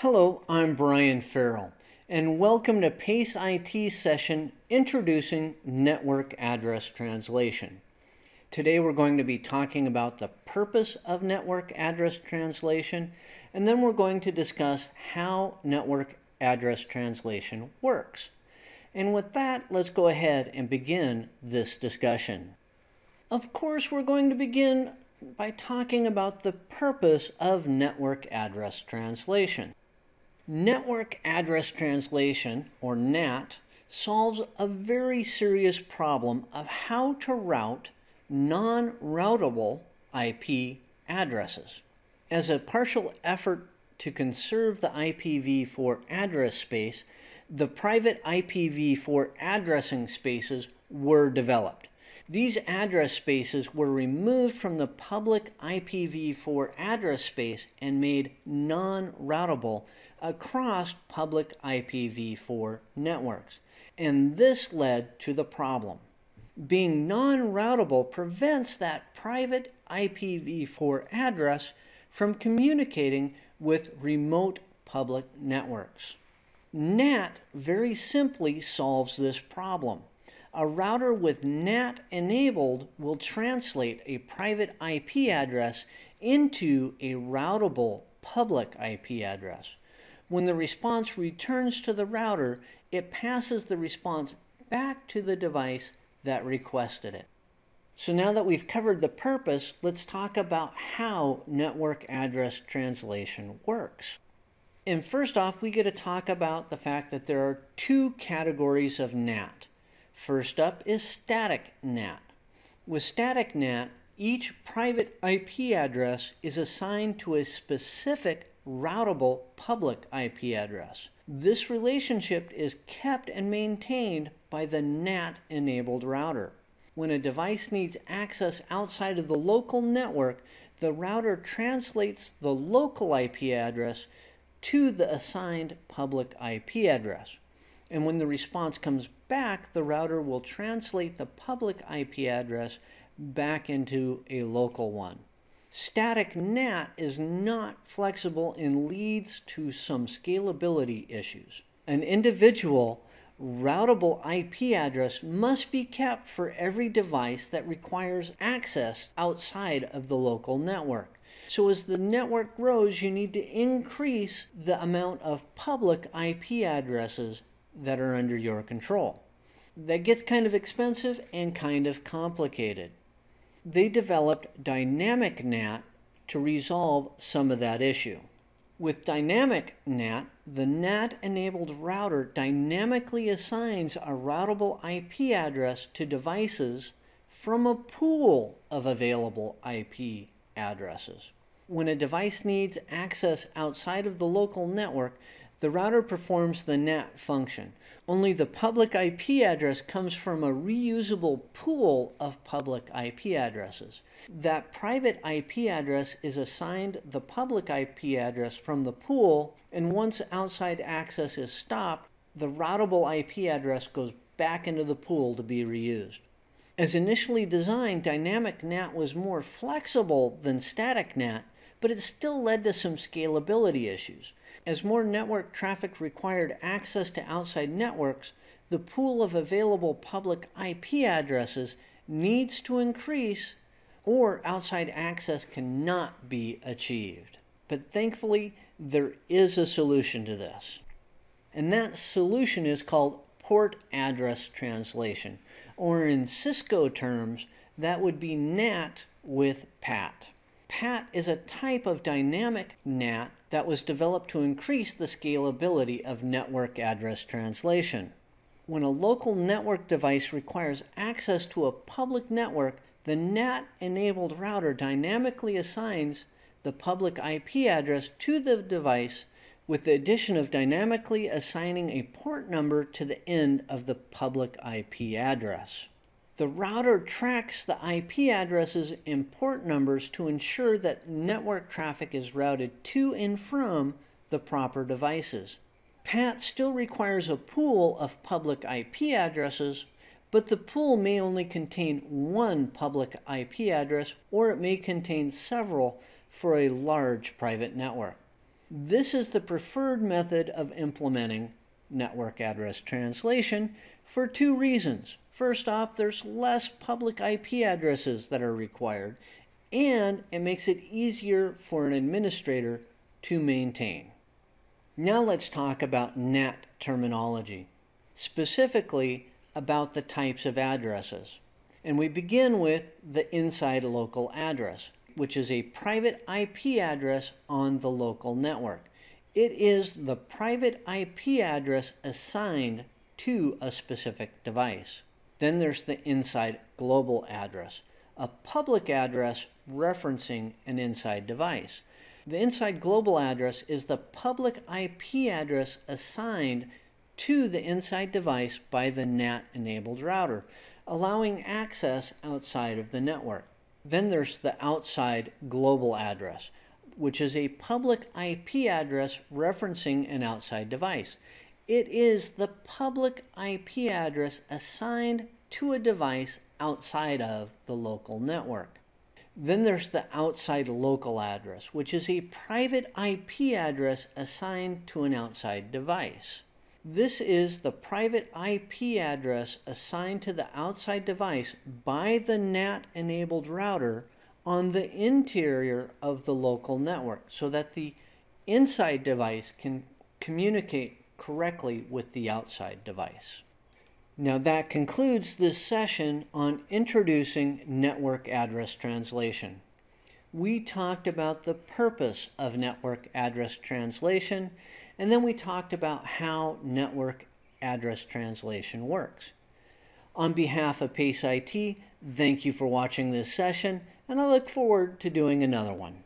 Hello, I'm Brian Farrell, and welcome to PACE IT session introducing network address translation. Today we're going to be talking about the purpose of network address translation, and then we're going to discuss how network address translation works. And with that, let's go ahead and begin this discussion. Of course, we're going to begin by talking about the purpose of network address translation. Network Address Translation, or NAT, solves a very serious problem of how to route non-routable IP addresses. As a partial effort to conserve the IPv4 address space, the private IPv4 addressing spaces were developed. These address spaces were removed from the public IPv4 address space and made non-routable across public IPv4 networks. And this led to the problem. Being non-routable prevents that private IPv4 address from communicating with remote public networks. NAT very simply solves this problem. A router with NAT enabled will translate a private IP address into a routable public IP address. When the response returns to the router, it passes the response back to the device that requested it. So now that we've covered the purpose, let's talk about how network address translation works. And first off, we get to talk about the fact that there are two categories of NAT. First up is static NAT. With static NAT, each private IP address is assigned to a specific routable public IP address. This relationship is kept and maintained by the NAT-enabled router. When a device needs access outside of the local network, the router translates the local IP address to the assigned public IP address. And when the response comes back, the router will translate the public IP address back into a local one. Static NAT is not flexible and leads to some scalability issues. An individual routable IP address must be kept for every device that requires access outside of the local network. So as the network grows, you need to increase the amount of public IP addresses that are under your control. That gets kind of expensive and kind of complicated. They developed Dynamic NAT to resolve some of that issue. With Dynamic NAT, the NAT-enabled router dynamically assigns a routable IP address to devices from a pool of available IP addresses. When a device needs access outside of the local network, the router performs the NAT function. Only the public IP address comes from a reusable pool of public IP addresses. That private IP address is assigned the public IP address from the pool, and once outside access is stopped, the routable IP address goes back into the pool to be reused. As initially designed, Dynamic NAT was more flexible than Static NAT, but it still led to some scalability issues. As more network traffic required access to outside networks, the pool of available public IP addresses needs to increase or outside access cannot be achieved. But thankfully, there is a solution to this. And that solution is called port address translation, or in Cisco terms, that would be NAT with PAT. PAT is a type of dynamic NAT that was developed to increase the scalability of network address translation. When a local network device requires access to a public network, the NAT-enabled router dynamically assigns the public IP address to the device with the addition of dynamically assigning a port number to the end of the public IP address. The router tracks the IP addresses and port numbers to ensure that network traffic is routed to and from the proper devices. PAT still requires a pool of public IP addresses, but the pool may only contain one public IP address or it may contain several for a large private network. This is the preferred method of implementing network address translation for two reasons. First off, there's less public IP addresses that are required, and it makes it easier for an administrator to maintain. Now let's talk about NAT terminology, specifically about the types of addresses. And we begin with the inside local address, which is a private IP address on the local network. It is the private IP address assigned to a specific device. Then there's the inside global address, a public address referencing an inside device. The inside global address is the public IP address assigned to the inside device by the NAT enabled router, allowing access outside of the network. Then there's the outside global address, which is a public IP address referencing an outside device. It is the public IP address assigned to a device outside of the local network. Then there's the outside local address, which is a private IP address assigned to an outside device. This is the private IP address assigned to the outside device by the NAT enabled router on the interior of the local network so that the inside device can communicate correctly with the outside device. Now that concludes this session on introducing network address translation. We talked about the purpose of network address translation and then we talked about how network address translation works. On behalf of PACE IT, thank you for watching this session, and I look forward to doing another one.